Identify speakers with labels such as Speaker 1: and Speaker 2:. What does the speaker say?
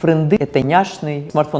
Speaker 1: френди, это няшный смартфон